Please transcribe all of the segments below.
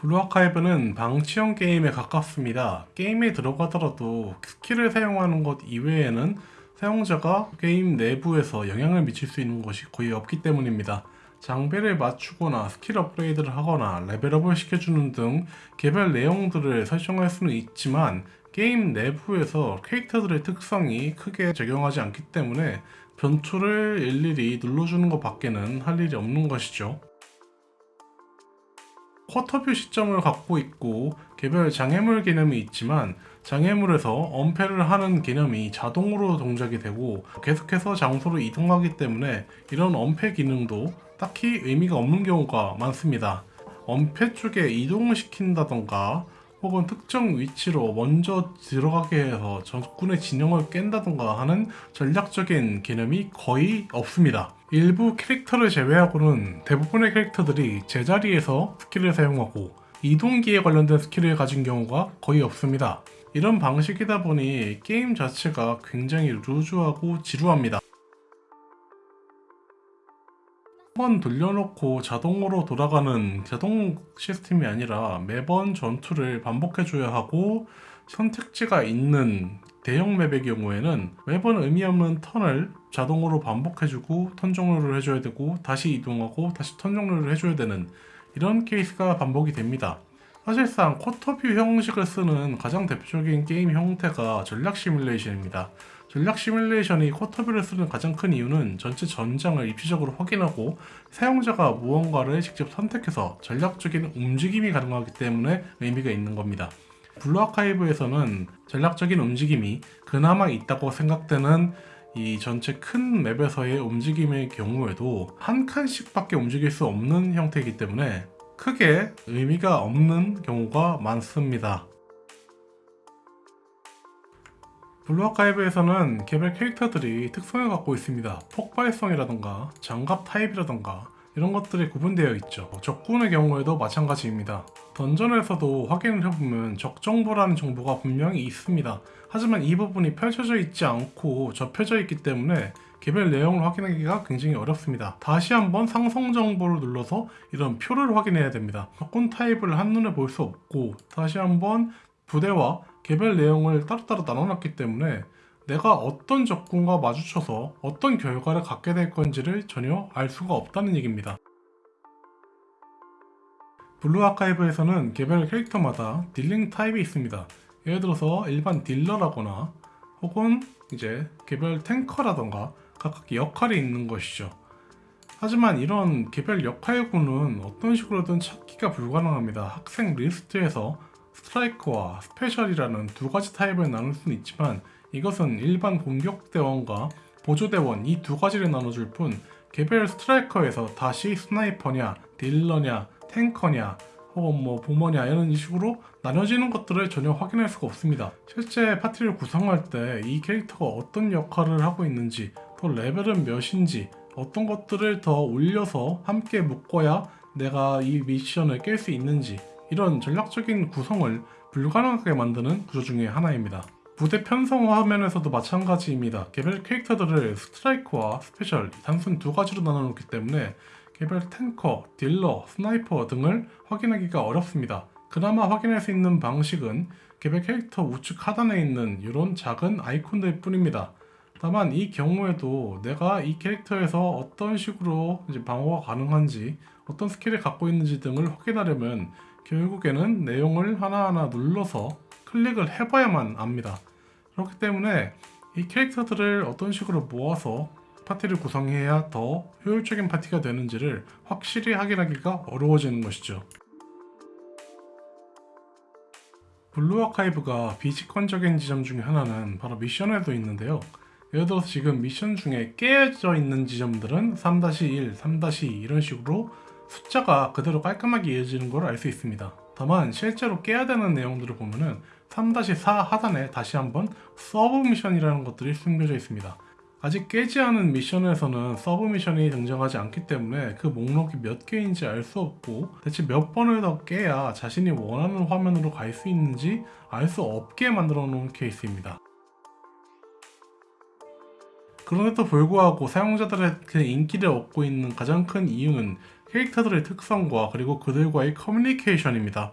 블루아카이브는 방치형 게임에 가깝습니다. 게임에 들어가더라도 skill을 사용하는 것 이외에는 사용자가 게임 내부에서 영향을 미칠 수 있는 것이 거의 없기 때문입니다. 장비를 맞추거나 스킬 업그레이드를 하거나 level up을 시켜주는 등 개별 내용들을 설정할 수는 있지만 게임 내부에서 캐릭터들의 특성이 크게 작용하지 않기 때문에 변초를 일일이 눌러주는 것 밖에는 할 일이 없는 것이죠. quarter view 시점을 갖고 있고 개별 장애물 개념이 있지만 장애물에서 엄폐를 하는 개념이 자동으로 동작이 되고 계속해서 장소로 이동하기 때문에 이런 엄폐 기능도 딱히 의미가 없는 경우가 많습니다. 엄폐 쪽에 이동을 시킨다던가 혹은 특정 위치로 먼저 들어가게 해서 적군의 진영을 깬다던가 하는 전략적인 개념이 거의 없습니다. 일부 캐릭터를 제외하고는 대부분의 캐릭터들이 제자리에서 skill을 사용하고 이동기에 관련된 skill을 가진 경우가 거의 없습니다. 이런 방식이다 보니 게임 자체가 굉장히 loose하고 지루합니다. 한번 돌려놓고 자동으로 돌아가는 자동 시스템이 아니라 매번 전투를 반복해줘야 하고 선택지가 있는 대형 map의 경우에는 매번 의미 없는 turn을 자동으로 반복해주고 turn 종료를 해줘야 되고 다시 이동하고 다시 turn 종료를 해줘야 되는 이런 케이스가 반복이 됩니다. 사실상 quarter view 형식을 쓰는 가장 대표적인 게임 형태가 전략 시뮬레이션입니다. 전략 시뮬레이션이 quarter view를 쓰는 가장 큰 이유는 전체 전장을 입체적으로 확인하고 사용자가 무언가를 직접 선택해서 전략적인 움직임이 가능하기 때문에 의미가 있는 겁니다. 블루아카이브에서는 전략적인 움직임이 그나마 있다고 생각되는 이 전체 큰 map에서의 움직임의 경우에도 한 칸씩 밖에 움직일 수 없는 형태이기 때문에 크게 의미가 없는 경우가 많습니다. 블루아카이브에서는 개별 캐릭터들이 특성을 갖고 있습니다. 폭발성이라던가 장갑 타입이라던가 이런 것들이 구분되어 있죠. 적군의 경우에도 마찬가지입니다. 던전에서도 확인을 해보면 적 정보라는 정보가 분명히 있습니다. 하지만 이 부분이 펼쳐져 있지 않고 접혀져 있기 때문에 개별 내용을 확인하기가 굉장히 어렵습니다. 다시 한번 상성 정보를 눌러서 이런 표를 확인해야 됩니다. 적군 타입을 한눈에 볼 수 없고 다시 한번 부대와 개별 내용을 따로따로 나눠놨기 때문에 내가 어떤 적군과 마주쳐서 어떤 결과를 갖게 될 건지를 전혀 알 수가 없다는 얘기입니다. 블루 아카이브에서는 개별 캐릭터마다 dealing 타입이 있습니다. 예를 들어서 일반 딜러라거나 혹은 이제 개별 탱커라던가 각각 역할이 있는 것이죠. 하지만 이런 개별 역할군은 어떤 식으로든 찾기가 불가능합니다. 학생 리스트에서 스트라이커와 스페셜이라는 두 가지 타입을 나눌 수는 있지만 이것은 일반 공격대원과 보조대원 이 두 가지를 나눠줄 뿐 개별 스트라이커에서 다시 sniper냐 딜러냐 탱커냐 혹은 뭐 bomber냐 이런 식으로 나눠지는 것들을 전혀 확인할 수가 없습니다 실제 파티를 구성할 때 이 캐릭터가 어떤 역할을 하고 있는지 또 레벨은 몇인지 어떤 것들을 더 올려서 함께 묶어야 내가 이 미션을 깰 수 있는지 이런 전략적인 구성을 불가능하게 만드는 구조 중의 하나입니다. 부대 편성화 화면에서도 마찬가지입니다. 개별 캐릭터들을 스트라이커와 스페셜 단순 두 가지로 나눠놓기 때문에 개별 탱커, 딜러, sniper 등을 확인하기가 어렵습니다. 그나마 확인할 수 있는 방식은 개별 캐릭터 우측 하단에 있는 이런 작은 아이콘들 뿐입니다. 다만 이 경우에도 내가 이 캐릭터에서 어떤 식으로 방어가 가능한지 어떤 스킬을 갖고 있는지 등을 확인하려면 결국에는 내용을 하나하나 눌러서 클릭을 해봐야만 압니다. 그렇기 때문에 이 캐릭터들을 어떤 식으로 모아서 파티를 구성해야 더 효율적인 파티가 되는지를 확실히 확인하기가 어려워지는 것이죠. 블루 아카이브가 비직관적인 지점 중에 하나는 바로 미션에도 있는데요. 예를 들어서 지금 미션 중에 깨져 있는 지점들은 3-1, 3-2 이런 식으로 숫자가 그대로 깔끔하게 이어지는 걸 알 수 있습니다. 다만 실제로 깨야 되는 내용들을 보면은 3-4 하단에 다시 한번 서브 미션이라는 것들이 숨겨져 있습니다. 아직 깨지 않은 미션에서는 서브 미션이 등장하지 않기 때문에 그 목록이 몇 개인지 알 수 없고 대체 몇 번을 더 깨야 자신이 원하는 화면으로 갈 수 있는지 알 수 없게 만들어 놓은 케이스입니다. 그런데도 불구하고 사용자들의 그 인기를 얻고 있는 가장 큰 이유는 캐릭터들의 특성과 그리고 그들과의 커뮤니케이션입니다.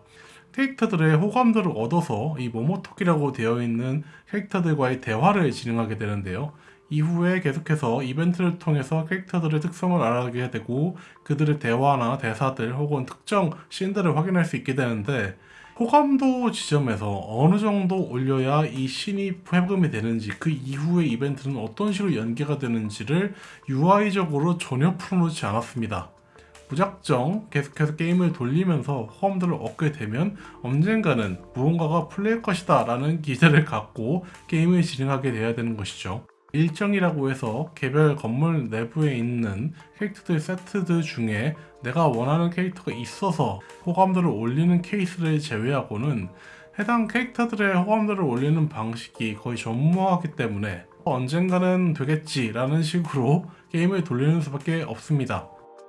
캐릭터들의 호감도를 얻어서 이 모모토키라고 되어 있는 캐릭터들과의 대화를 진행하게 되는데요. 이후에 계속해서 이벤트를 통해서 캐릭터들의 특성을 알아가게 되고 그들의 대화나 대사들 혹은 특정 씬들을 확인할 수 있게 되는데 호감도 지점에서 어느 정도 올려야 이 신이 회금이 되는지 그 이후의 이벤트는 어떤 식으로 연계가 되는지를 UI적으로 전혀 풀어놓지 않았습니다. 무작정 계속해서 게임을 돌리면서 호감도를 얻게 되면 언젠가는 무언가가 풀릴 것이다 라는 기대를 갖고 게임을 진행하게 돼야 되는 것이죠. 일정이라고 해서 개별 건물 내부에 있는 캐릭터들 세트들 중에 내가 원하는 캐릭터가 있어서 호감도를 올리는 케이스를 제외하고는 해당 캐릭터들의 호감도를 올리는 방식이 거의 전무하기 때문에 언젠가는 되겠지 라는 식으로 게임을 돌리는 수밖에 없습니다.